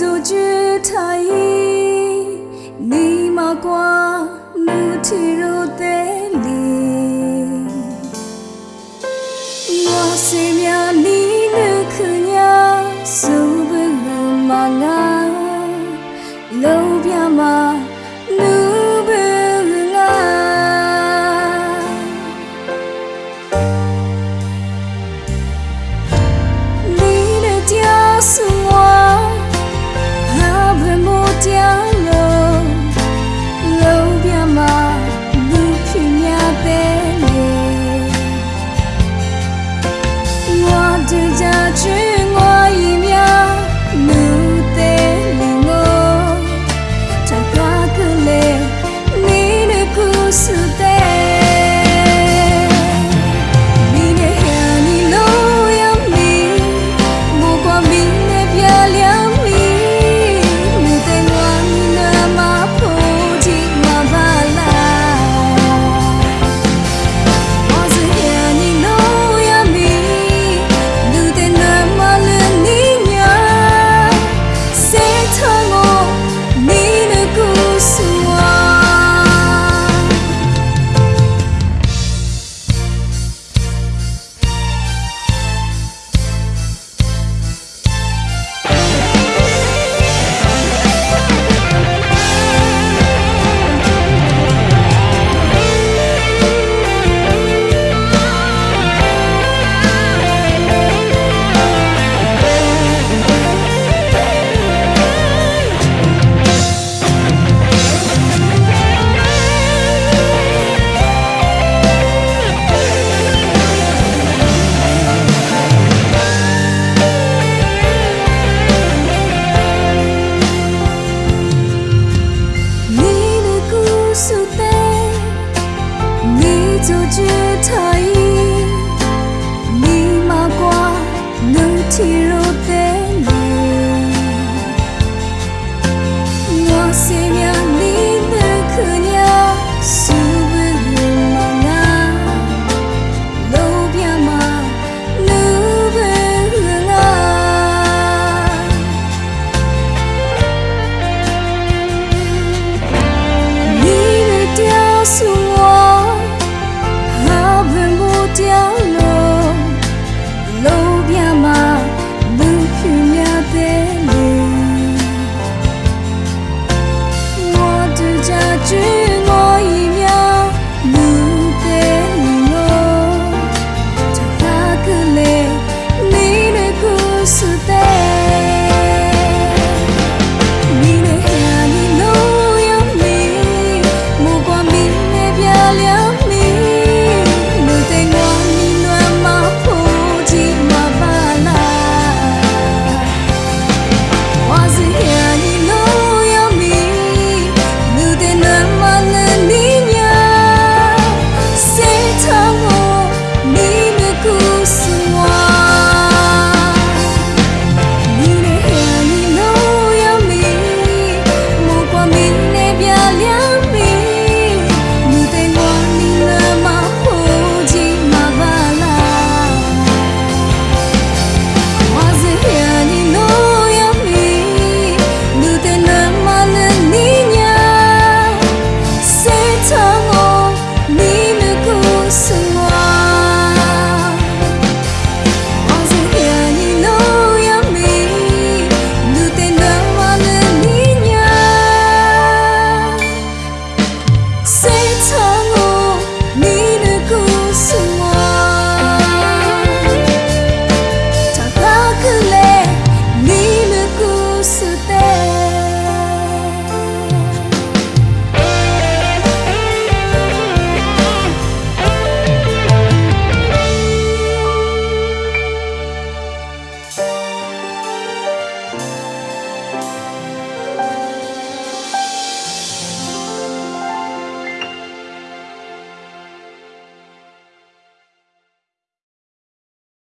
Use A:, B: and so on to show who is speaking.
A: dù chưa thấy ni mà qua mu thi rô tế li ngó xem nhà ni nữ khứ nhà dù bư hư lâu bia mà nữ bư ngã ni nữ tia xuống 阻止